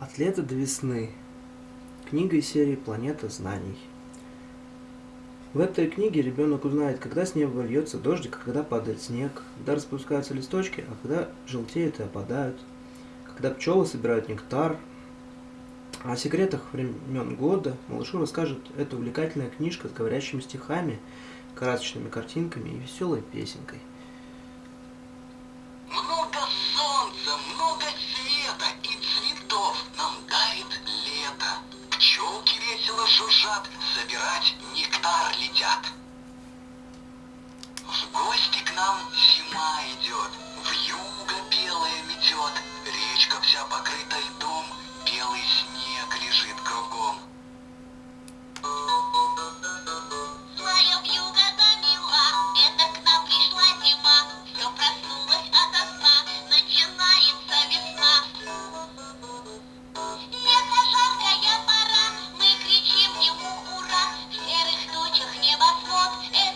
От лета до весны. Книга из серии «Планета знаний». В этой книге ребенок узнает, когда с неба льется дождик, когда падает снег, когда распускаются листочки, а когда желтеют и опадают, когда пчелы собирают нектар. О секретах времен года малышу расскажет эта увлекательная книжка с говорящими стихами, красочными картинками и веселой песенкой. лежат, собирать нектар летят. В гости к нам зима идет, в юго белая метет, речка вся покрыта. up